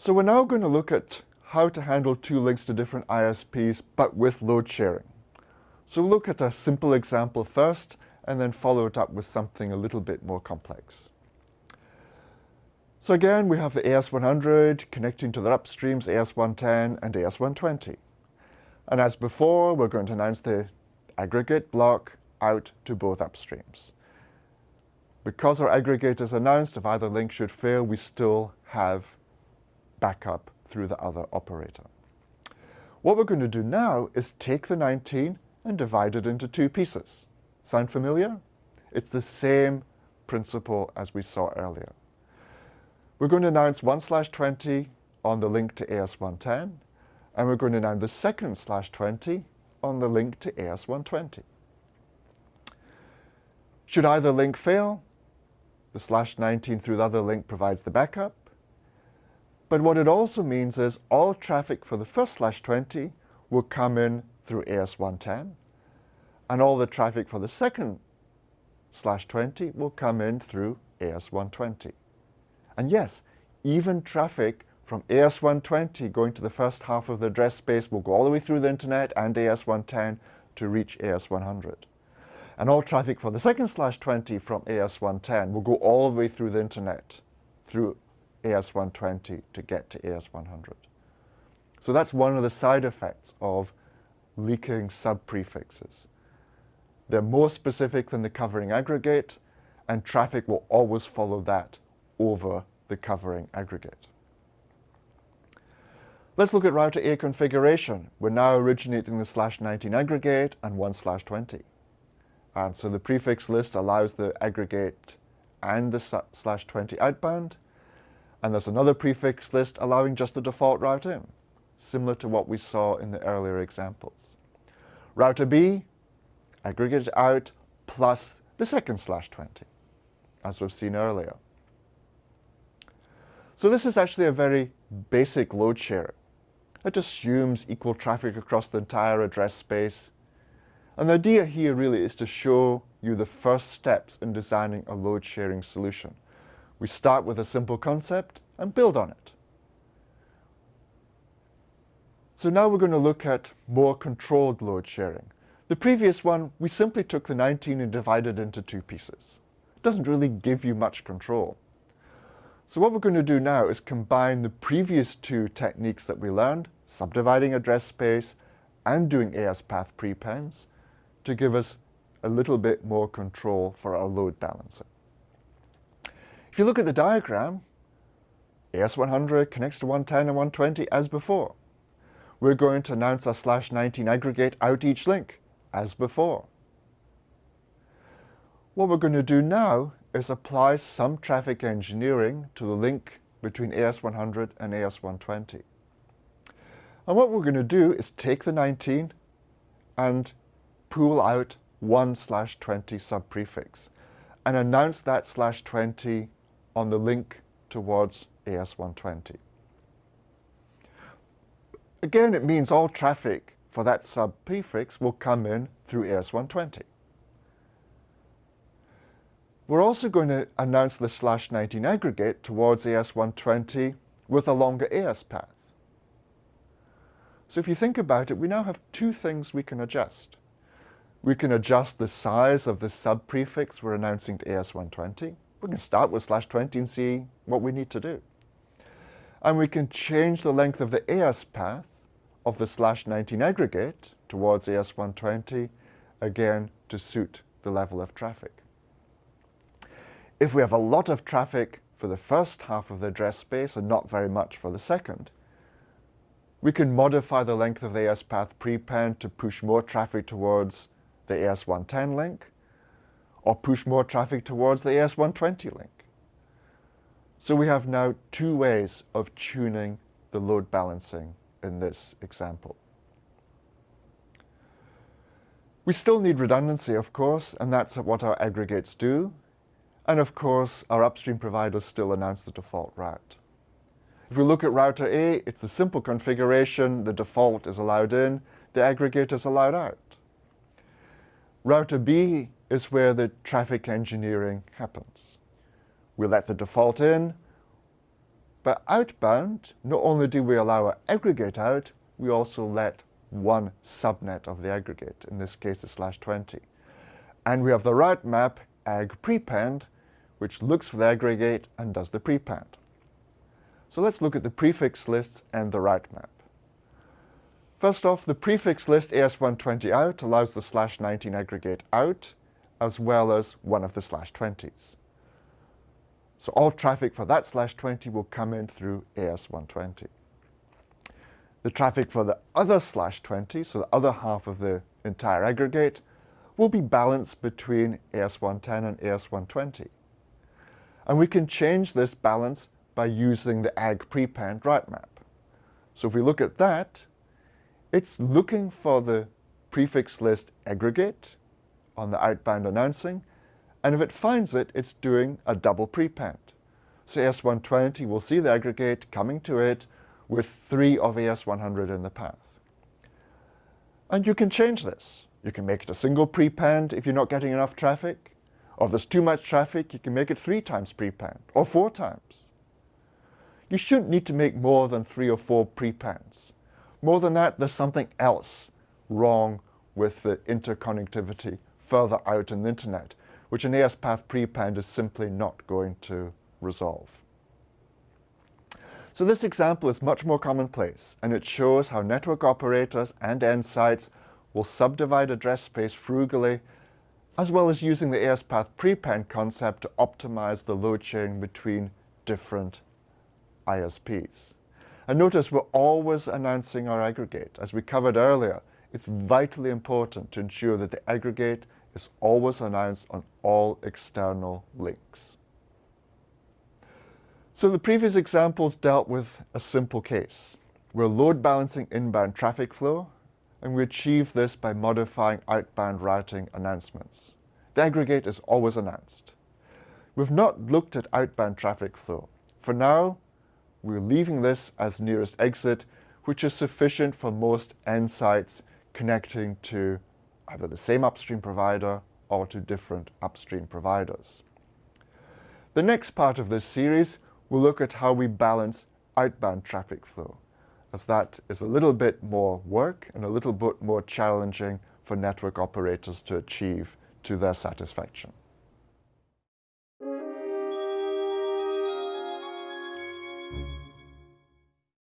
So we're now going to look at how to handle two links to different ISPs, but with load sharing. So we'll look at a simple example first, and then follow it up with something a little bit more complex. So again, we have the AS100 connecting to the upstreams AS110 and AS120. And as before, we're going to announce the aggregate block out to both upstreams. Because our aggregate is announced, if either link should fail, we still have backup through the other operator. What we're going to do now is take the 19 and divide it into two pieces. Sound familiar? It's the same principle as we saw earlier. We're going to announce 1 slash 20 on the link to AS110, and we're going to announce the second slash 20 on the link to AS120. Should either link fail, the slash 19 through the other link provides the backup. But what it also means is all traffic for the first slash 20 will come in through AS110, and all the traffic for the second slash 20 will come in through AS120. And yes, even traffic from AS120 going to the first half of the address space will go all the way through the internet and AS110 to reach AS100. And all traffic for the second slash 20 from AS110 will go all the way through the internet through AS120 to get to AS100. So that's one of the side effects of leaking sub-prefixes. They're more specific than the covering aggregate, and traffic will always follow that over the covering aggregate. Let's look at router A configuration. We're now originating the slash 19 aggregate and 1 slash 20. And so the prefix list allows the aggregate and the slash 20 outbound. And there's another prefix list allowing just the default route in, similar to what we saw in the earlier examples. Router B aggregate out plus the second slash 20, as we've seen earlier. So this is actually a very basic load sharing. It assumes equal traffic across the entire address space. And the idea here really is to show you the first steps in designing a load sharing solution. We start with a simple concept and build on it. So now we're going to look at more controlled load sharing. The previous one, we simply took the 19 and divided it into two pieces. It doesn't really give you much control. So what we're going to do now is combine the previous two techniques that we learned, subdividing address space and doing AS path prepends, to give us a little bit more control for our load balancing. If you look at the diagram, AS100 connects to 110 and 120 as before. We're going to announce our slash 19 aggregate out each link as before. What we're going to do now is apply some traffic engineering to the link between AS100 and AS120. And what we're going to do is take the 19 and pull out 1 slash 20 subprefix and announce that slash 20 on the link towards AS120. Again, it means all traffic for that sub-prefix will come in through AS120. We're also going to announce the slash 19 aggregate towards AS120 with a longer AS path. So if you think about it, we now have two things we can adjust. We can adjust the size of the sub-prefix we're announcing to AS120. We can start with slash 20 and see what we need to do. And we can change the length of the AS path of the slash 19 aggregate towards AS120, again to suit the level of traffic. If we have a lot of traffic for the first half of the address space and not very much for the second, we can modify the length of the AS path prepend to push more traffic towards the AS110 link, or push more traffic towards the AS120 link. So we have now two ways of tuning the load balancing in this example. We still need redundancy, of course, and that's what our aggregates do. And of course, our upstream providers still announce the default route. If we look at router A, it's a simple configuration. The default is allowed in, the aggregate is allowed out. Router B is where the traffic engineering happens. We let the default in, But outbound, not only do we allow our aggregate out, we also let one subnet of the aggregate, in this case the slash 20. And we have the route map ag prepend, which looks for the aggregate and does the prepend. So let's look at the prefix lists and the route map. First off, the prefix list AS120 out allows the slash 19 aggregate out, as well as one of the slash 20s. So all traffic for that slash 20 will come in through AS120. The traffic for the other slash 20, so the other half of the entire aggregate, will be balanced between AS110 and AS120. And we can change this balance by using the ag prepend route map. So if we look at that, it's looking for the prefix list aggregate on the outbound announcing, and if it finds it, it's doing a double prepend. So AS120 will see the aggregate coming to it with three of AS100 in the path. And you can change this. You can make it a single prepend if you're not getting enough traffic. Or if there's too much traffic, you can make it three times prepend, or four times. You shouldn't need to make more than three or four prepends. More than that, there's something else wrong with the interconnectivity further out in the internet, which an ASPath prepend is simply not going to resolve. So this example is much more commonplace, and it shows how network operators and end sites will subdivide address space frugally, as well as using the ASPath prepend concept to optimize the load sharing between different ISPs. And notice we're always announcing our aggregate. As we covered earlier, it's vitally important to ensure that the aggregate is always announced on all external links. So the previous examples dealt with a simple case. We're load balancing inbound traffic flow, and we achieve this by modifying outbound routing announcements. The aggregate is always announced. We've not looked at outbound traffic flow. For now, we're leaving this as nearest exit, which is sufficient for most end sites connecting to either the same upstream provider or to different upstream providers. The next part of this series will look at how we balance outbound traffic flow, as that is a little bit more work and a little bit more challenging for network operators to achieve to their satisfaction.